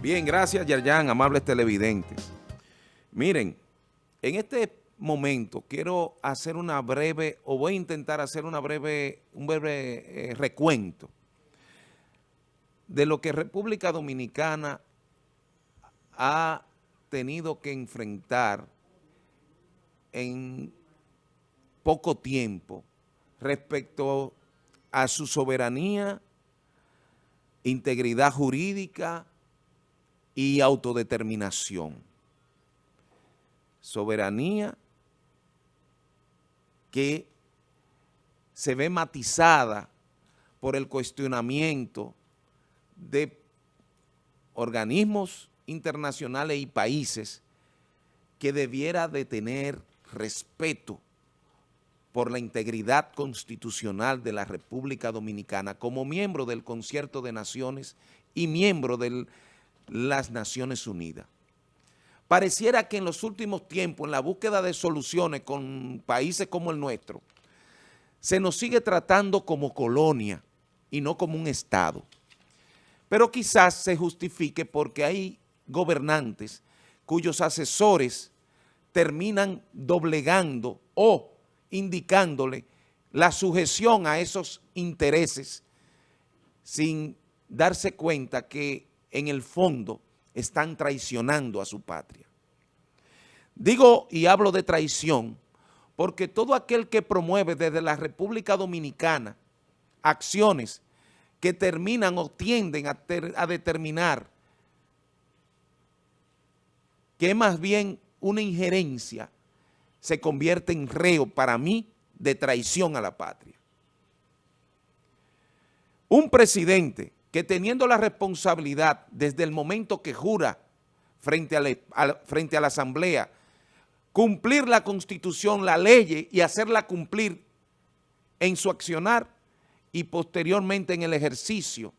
Bien, gracias Yerjan, amables televidentes. Miren, en este momento quiero hacer una breve, o voy a intentar hacer una breve, un breve eh, recuento de lo que República Dominicana ha tenido que enfrentar en poco tiempo respecto a su soberanía, integridad jurídica y autodeterminación. Soberanía que se ve matizada por el cuestionamiento de organismos internacionales y países que debiera de tener respeto por la integridad constitucional de la República Dominicana como miembro del Concierto de Naciones y miembro de las Naciones Unidas. Pareciera que en los últimos tiempos, en la búsqueda de soluciones con países como el nuestro, se nos sigue tratando como colonia y no como un Estado. Pero quizás se justifique porque hay gobernantes cuyos asesores terminan doblegando o indicándole la sujeción a esos intereses sin darse cuenta que en el fondo están traicionando a su patria. Digo y hablo de traición porque todo aquel que promueve desde la República Dominicana acciones que terminan o tienden a, determinar que más bien una injerencia se convierte en reo para mí de traición a la patria. Un presidente que teniendo la responsabilidad desde el momento que jura frente a, frente a la asamblea, cumplir la constitución, la ley y hacerla cumplir en su accionar y posteriormente en el ejercicio,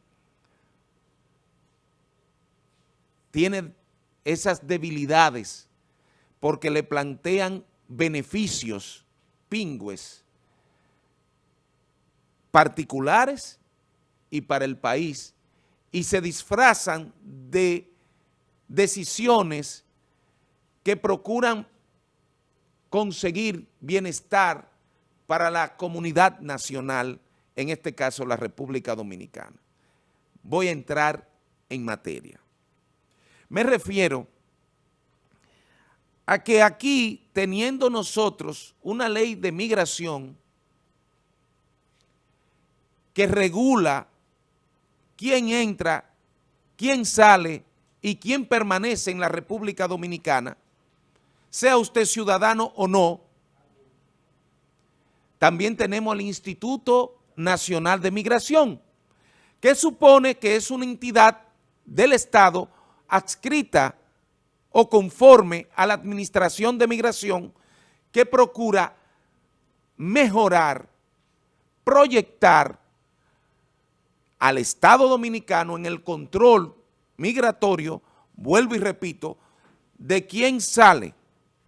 tiene esas debilidades porque le plantean beneficios pingües particulares y para el país y se disfrazan de decisiones que procuran conseguir bienestar para la comunidad nacional, en este caso la República Dominicana. Voy a entrar en materia. Me refiero a que aquí, teniendo nosotros una ley de migración que regula quién entra, quién sale y quién permanece en la República Dominicana, sea usted ciudadano o no, también tenemos el Instituto Nacional de Migración, que supone que es una entidad del Estado adscrita o conforme a la administración de migración que procura mejorar, proyectar al Estado Dominicano en el control migratorio, vuelvo y repito, de quién sale,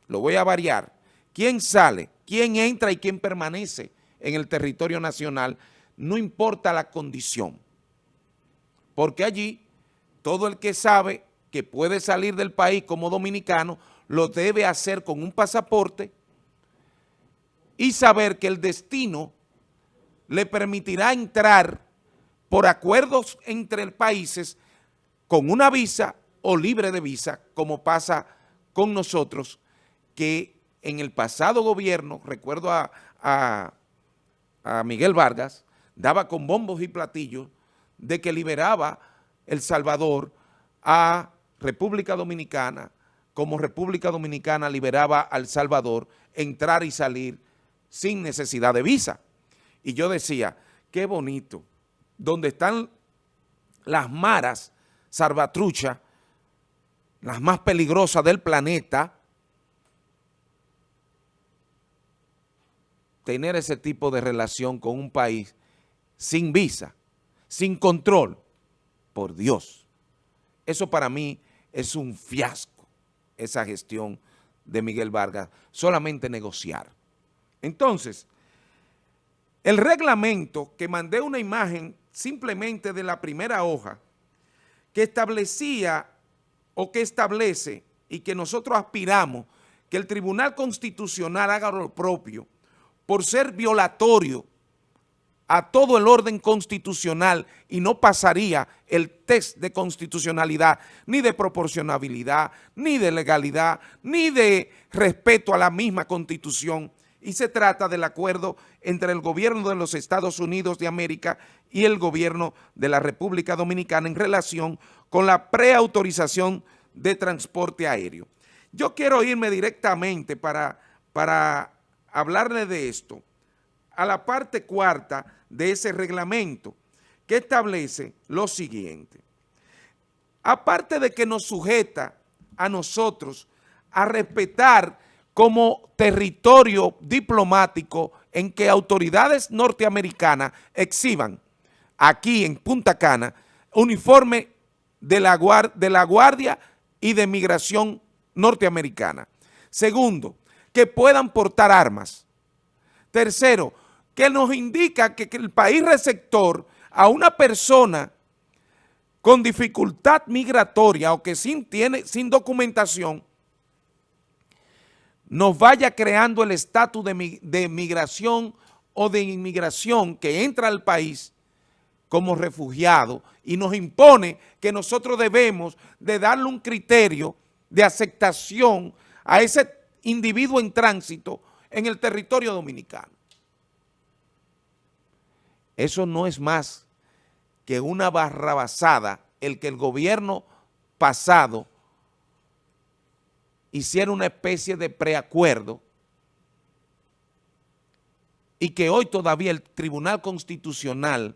lo voy a variar, quién sale, quién entra y quién permanece en el territorio nacional, no importa la condición, porque allí todo el que sabe que puede salir del país como dominicano, lo debe hacer con un pasaporte y saber que el destino le permitirá entrar por acuerdos entre países con una visa o libre de visa, como pasa con nosotros, que en el pasado gobierno, recuerdo a, Miguel Vargas, daba con bombos y platillos de que liberaba El Salvador a República Dominicana, como República Dominicana liberaba a El Salvador, entrar y salir sin necesidad de visa. Y yo decía, qué bonito, donde están las maras salvatrucha, las más peligrosas del planeta, tener ese tipo de relación con un país sin visa, sin control, por Dios. Eso para mí es un fiasco esa gestión de Miguel Vargas, solamente negociar. Entonces, el reglamento, que mandé una imagen simplemente de la primera hoja, que establecía o que establece y que nosotros aspiramos que el Tribunal Constitucional haga lo propio por ser violatorio a todo el orden constitucional y no pasaría el test de constitucionalidad, ni de proporcionabilidad, ni de legalidad, ni de respeto a la misma Constitución. Y se trata del acuerdo entre el gobierno de los Estados Unidos de América y el gobierno de la República Dominicana en relación con la preautorización de transporte aéreo. Yo quiero irme directamente para, para hablarle de esto a la parte cuarta de ese reglamento que establece lo siguiente. Aparte de que nos sujeta a nosotros a respetar como territorio diplomático en que autoridades norteamericanas exhiban aquí en Punta Cana uniforme de la, Guardia y de Migración norteamericana. Segundo, que puedan portar armas. Tercero, que nos indica que, el país receptor a una persona con dificultad migratoria o que sin, tiene, sin documentación, nos vaya creando el estatus de, de migración o de inmigración que entra al país como refugiado y nos impone que nosotros debemos de darle un criterio de aceptación a ese individuo en tránsito en el territorio dominicano. Eso no es más que una barrabasada el que el gobierno pasado hiciera una especie de preacuerdo y que hoy todavía el Tribunal Constitucional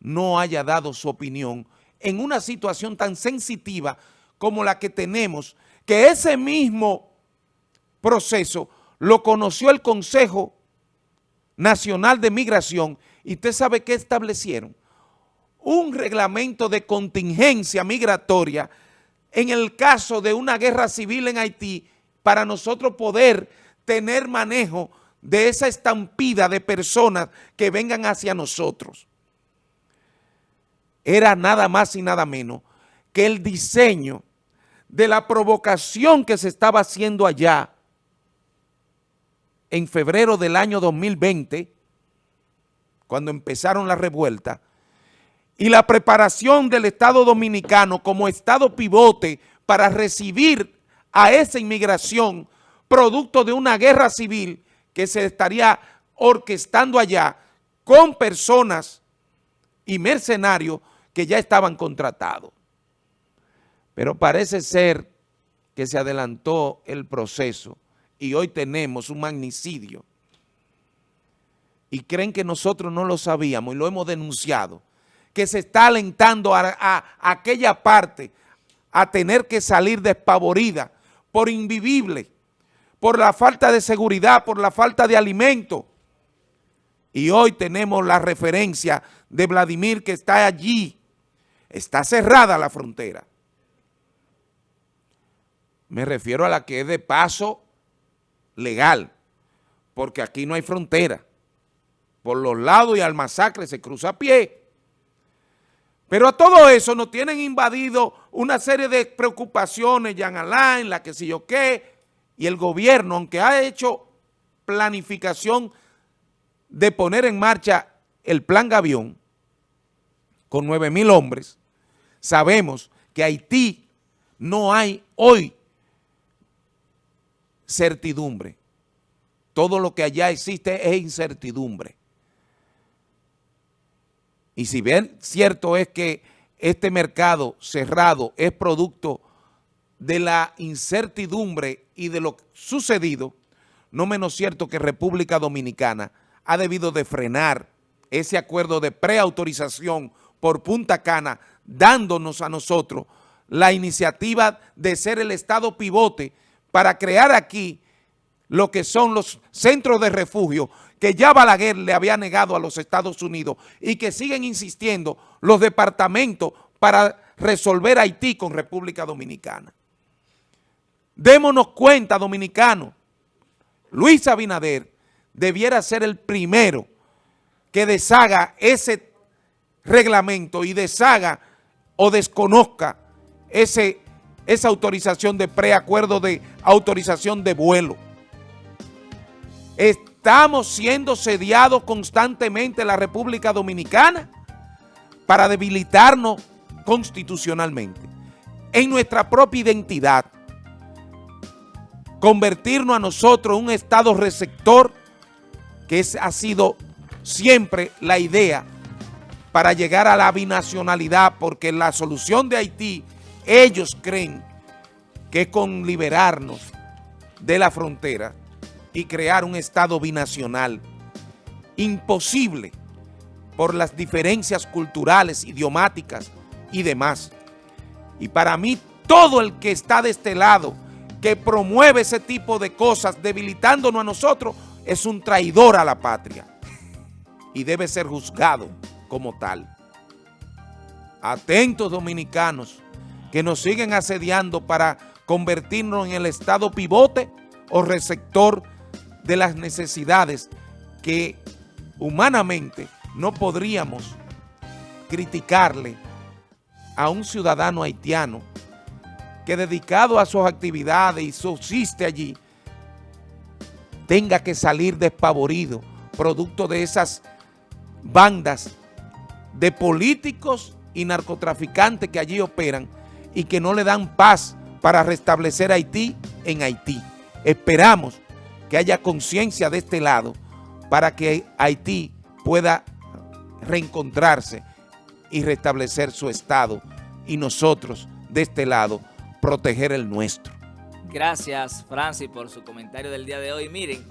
no haya dado su opinión en una situación tan sensitiva como la que tenemos, que ese mismo proceso lo conoció el Consejo Nacional de Migración y usted sabe qué establecieron. Un reglamento de contingencia migratoria en el caso de una guerra civil en Haití para nosotros poder tener manejo de esa estampida de personas que vengan hacia nosotros. Era nada más y nada menos que el diseño de la provocación que se estaba haciendo allá en febrero del año 2020, cuando empezaron la revuelta, y la preparación del Estado Dominicano como Estado pivote para recibir a esa inmigración producto de una guerra civil que se estaría orquestando allá con personas y mercenarios que ya estaban contratados. Pero parece ser que se adelantó el proceso y hoy tenemos un magnicidio y creen que nosotros no lo sabíamos y lo hemos denunciado, que se está alentando a, aquella parte a tener que salir despavorida por invivible, por la falta de seguridad, por la falta de alimento. Y hoy tenemos la referencia de Vladimir que está allí, está cerrada la frontera. Me refiero a la que es de paso legal, porque aquí no hay frontera. Por los lados y al masacre se cruza a pie. Pero a todo eso nos tienen invadido una serie de preocupaciones, Jean Alain, la que sé yo qué, y el gobierno, aunque ha hecho planificación de poner en marcha el plan Gavión, con 9 mil hombres, sabemos que Haití no hay hoy certidumbre. Todo lo que allá existe es incertidumbre. Y si bien cierto es que este mercado cerrado es producto de la incertidumbre y de lo sucedido, no menos cierto que República Dominicana ha debido de frenar ese acuerdo de preautorización por Punta Cana, dándonos a nosotros la iniciativa de ser el Estado pivote para crear aquí lo que son los centros de refugio que ya Balaguer le había negado a los Estados Unidos y que siguen insistiendo los departamentos para resolver Haití con República Dominicana. Démonos cuenta, dominicanos, Luis Abinader debiera ser el primero que deshaga ese reglamento y deshaga o desconozca ese esa autorización de preacuerdo de autorización de vuelo. Estamos siendo sediados constantemente en la República Dominicana para debilitarnos constitucionalmente, en nuestra propia identidad, convertirnos a nosotros en un Estado receptor, que es, ha sido siempre la idea para llegar a la binacionalidad, porque la solución de Haití, ellos creen que es con liberarnos de la frontera y crear un Estado binacional. Imposible por las diferencias culturales, idiomáticas y demás. Y para mí, todo el que está de este lado, que promueve ese tipo de cosas, debilitándonos a nosotros, es un traidor a la patria y debe ser juzgado como tal. Atentos dominicanos que nos siguen asediando para convertirnos en el estado pivote o receptor de las necesidades que humanamente no podríamos criticarle a un ciudadano haitiano que dedicado a sus actividades y subsiste allí, tenga que salir despavorido, producto de esas bandas de políticos y narcotraficantes que allí operan y que no le dan paz para restablecer Haití en Haití. Esperamos que haya conciencia de este lado para que Haití pueda reencontrarse y restablecer su estado y nosotros de este lado proteger el nuestro. Gracias Francis por su comentario del día de hoy. Miren,